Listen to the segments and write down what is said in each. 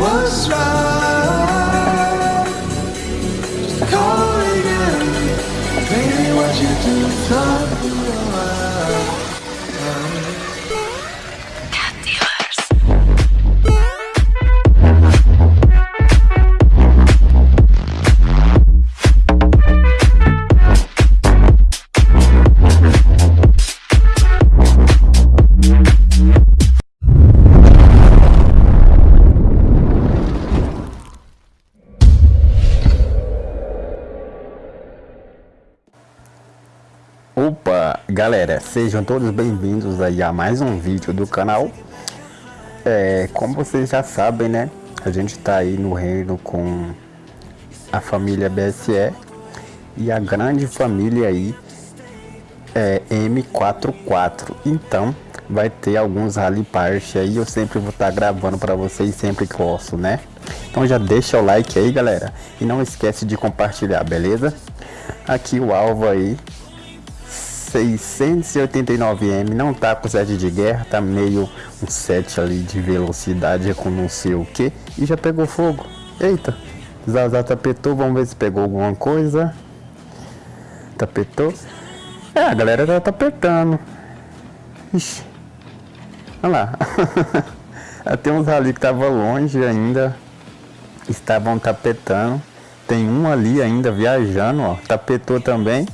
was right. Just call it again. Baby, what you do, galera, sejam todos bem-vindos aí a mais um vídeo do canal. É, como vocês já sabem, né, a gente tá aí no reino com a família BSE e a grande família aí é M44. Então, vai ter alguns rally part aí, eu sempre vou estar tá gravando para vocês sempre que posso, né? Então já deixa o like aí, galera, e não esquece de compartilhar, beleza? Aqui o alvo aí 689M, não tá com 7 de guerra, tá meio um 7 ali de velocidade com não sei o que e já pegou fogo. Eita, Zazá tapetou, vamos ver se pegou alguma coisa. Tapetou. É, a galera já tá apertando. Ixi. Olha lá. Tem uns ali que tava longe ainda. Estavam tapetando. Tem um ali ainda viajando, ó. Tapetou também.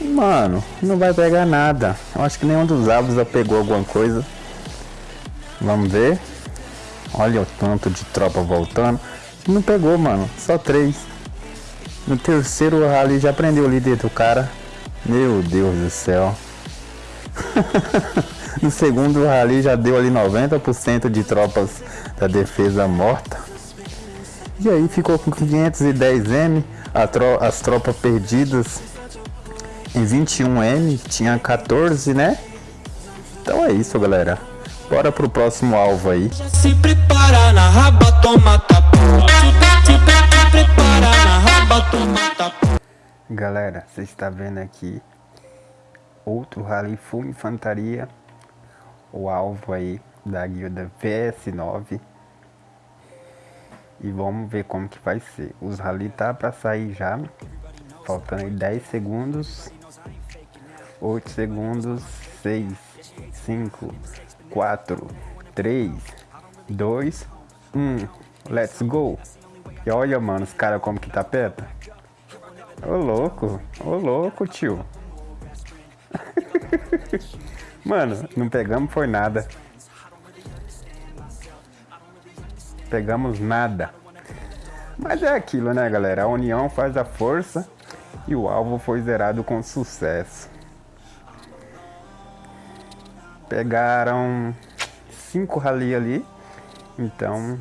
Mano, não vai pegar nada. Eu acho que nenhum dos árvores já pegou alguma coisa. Vamos ver. Olha o tanto de tropa voltando. Não pegou, mano. Só três. No terceiro rally já prendeu o líder do cara. Meu Deus do céu. no segundo rally já deu ali 90% de tropas da defesa morta. E aí ficou com 510M. Tro as tropas perdidas em 21M, tinha 14, né? Então é isso, galera. Bora pro próximo alvo aí. Se prepara na raba, toma tapa. Se prepara na raba, toma tapa. Galera, você está vendo aqui outro rally full infantaria. O alvo aí da guilda VS9. E vamos ver como que vai ser. Os rally tá para sair já. Faltando aí 10 segundos. 8 segundos, 6, 5, 4, 3, 2, 1, let's go. E olha, mano, os caras como que tá perto. Ô louco, ô louco, tio. mano, não pegamos foi nada. Pegamos nada. Mas é aquilo, né, galera? A união faz a força e o alvo foi zerado com sucesso. Pegaram cinco rally ali. Então,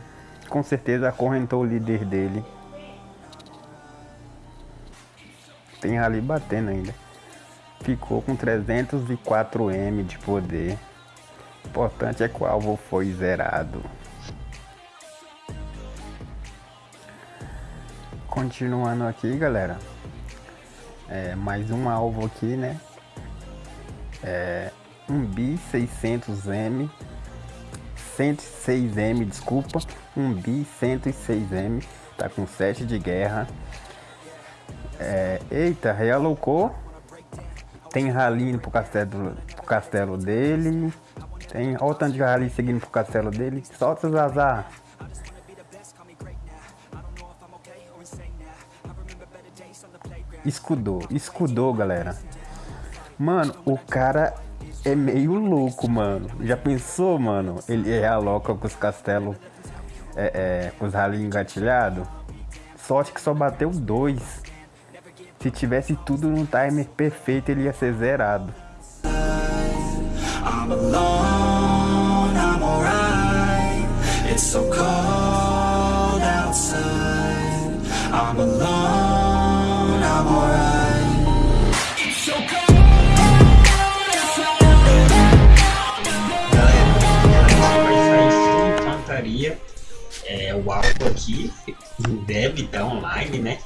com certeza acorrentou o líder dele. Tem rally batendo ainda. Ficou com 304M de poder. O importante é que o alvo foi zerado. Continuando aqui, galera. É, mais um alvo aqui, né? É, um bi 600M 106M, desculpa, um bi 106M, tá com 7 de guerra. É, eita, realocou. Tem rally indo pro castelo, pro castelo dele. Tem, olha o tanto de rally seguindo pro castelo dele. Solta os azar. Escudou, escudou, galera. Mano, o cara é meio louco, mano. Já pensou, mano? Ele é aloca com os castelos, é, é, com os rally engatilhados. Sorte que só bateu dois. Se tivesse tudo no timer perfeito, ele ia ser zerado. I'm alone, I'm alright. It's so cold outside. I'm alone, é, o alvo aqui deve estar online, né?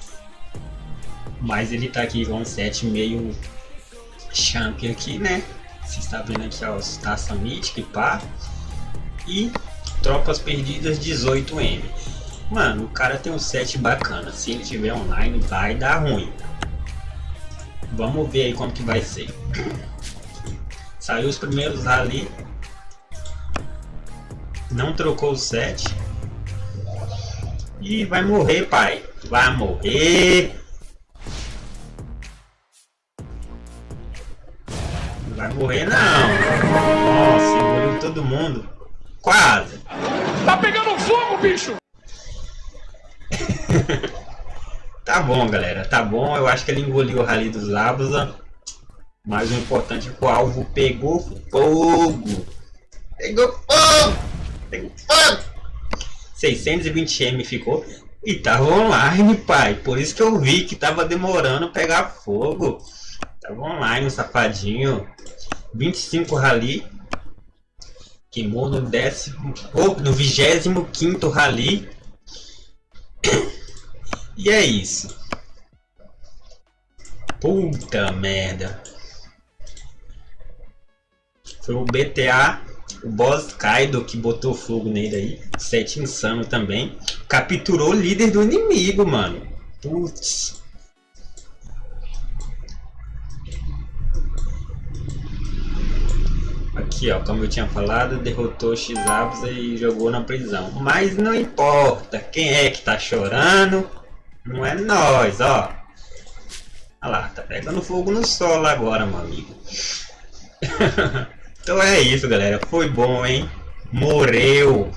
Mas ele tá aqui com um set meio champion aqui, né? Você está vendo aqui a taça mítica e pá. E tropas perdidas 18M. Mano, o cara tem um set bacana. Se ele tiver online, vai dar ruim. Vamos ver aí como que vai ser. Saiu os primeiros ali. Não trocou o set. E vai morrer, pai. Vai morrer. Vai morrer não. Nossa, engoliu todo mundo. Quase. Tá pegando fogo, bicho! tá bom, galera. Tá bom. Eu acho que ele engoliu o Rally dos Labusa. Mas o importante é que o alvo pegou fogo. Pegou fogo. Pegou fogo. 620M ficou. E tava online, pai. Por isso que eu vi que tava demorando pegar fogo. Tava online, safadinho. 25 rally. Queimou no décimo. Oh, no 25 rally. E é isso. Puta merda. Foi o BTA, o boss Kaido que botou fogo nele aí. Sete insano também. Capturou o líder do inimigo, mano. Putz. Aqui, ó, como eu tinha falado, derrotou X-Abusa e jogou na prisão. Mas não importa, quem é que tá chorando? Não é nós, ó. Olha lá, tá pegando fogo no solo agora, meu amigo. então é isso, galera. Foi bom, hein? Morreu.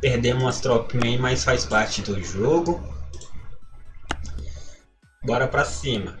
Perdemos umas tropinhas aí, mas faz parte do jogo. Bora pra cima.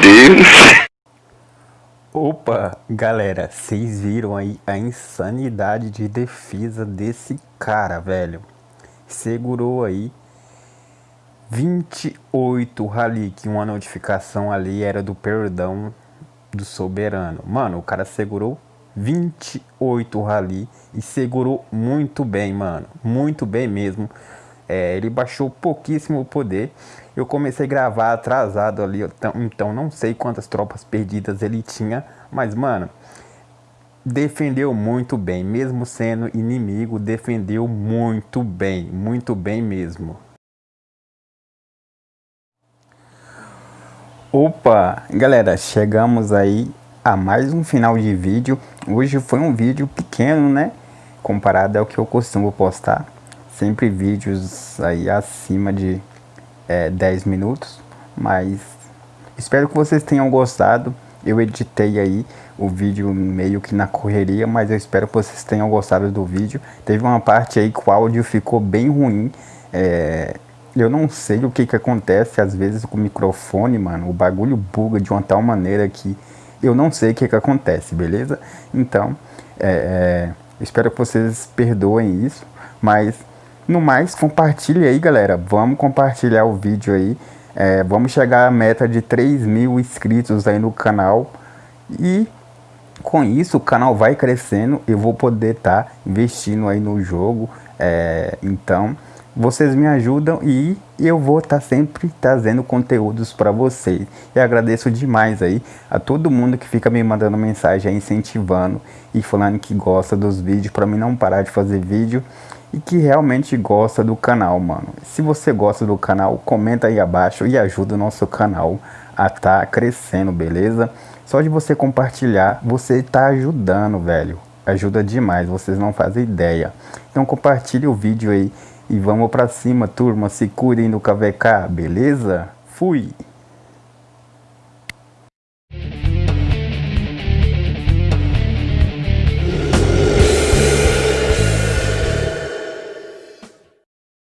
Deus. Opa, galera, vocês viram aí a insanidade de defesa desse cara, velho. Segurou aí 28 rally, que uma notificação ali era do perdão do soberano. Mano, o cara segurou 28 rally e segurou muito bem, mano. Muito bem mesmo. É, ele baixou pouquíssimo o poder. Eu comecei a gravar atrasado ali, então, não sei quantas tropas perdidas ele tinha, mas mano, defendeu muito bem, mesmo sendo inimigo, defendeu muito bem, muito bem mesmo. Opa, galera, chegamos aí a mais um final de vídeo. Hoje foi um vídeo pequeno, né? Comparado ao que eu costumo postar. Sempre vídeos aí acima de é, 10 minutos, mas espero que vocês tenham gostado. Eu editei aí o vídeo meio que na correria, mas eu espero que vocês tenham gostado do vídeo. Teve uma parte aí que o áudio ficou bem ruim. É, eu não sei o que que acontece às vezes com o microfone, mano. O bagulho buga de uma tal maneira que eu não sei o que que acontece, beleza? Então, é, é, espero que vocês perdoem isso, mas no mais, compartilhe aí, galera. Vamos compartilhar o vídeo aí. É, vamos chegar à meta de 3 mil inscritos aí no canal. E com isso o canal vai crescendo. Eu vou poder estar tá investindo aí no jogo. É, então, vocês me ajudam e eu vou estar tá sempre trazendo conteúdos para vocês. E agradeço demais aí a todo mundo que fica me mandando mensagem incentivando e falando que gosta dos vídeos para mim não parar de fazer vídeo e que realmente gosta do canal, mano. Se você gosta do canal, comenta aí abaixo e ajuda o nosso canal a estar tá crescendo, beleza? Só de você compartilhar, você tá ajudando, velho. Ajuda demais, vocês não fazem ideia. Então compartilhe o vídeo aí e vamos pra cima, turma. Se cuidem do KVK, beleza? Fui!